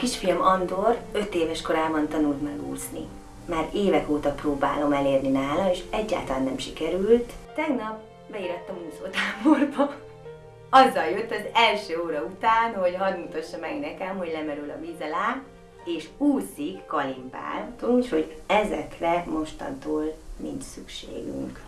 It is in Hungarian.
Kisfiam Andor 5 éves korában tanult meg úszni. Már évek óta próbálom elérni nála, és egyáltalán nem sikerült. Tegnap beirattam úszótáborba. Azzal jött az első óra után, hogy hadd mutassa meg nekem, hogy lemerül a víz alá, és úszik kalimpál, úgyhogy ezekre mostantól nincs szükségünk.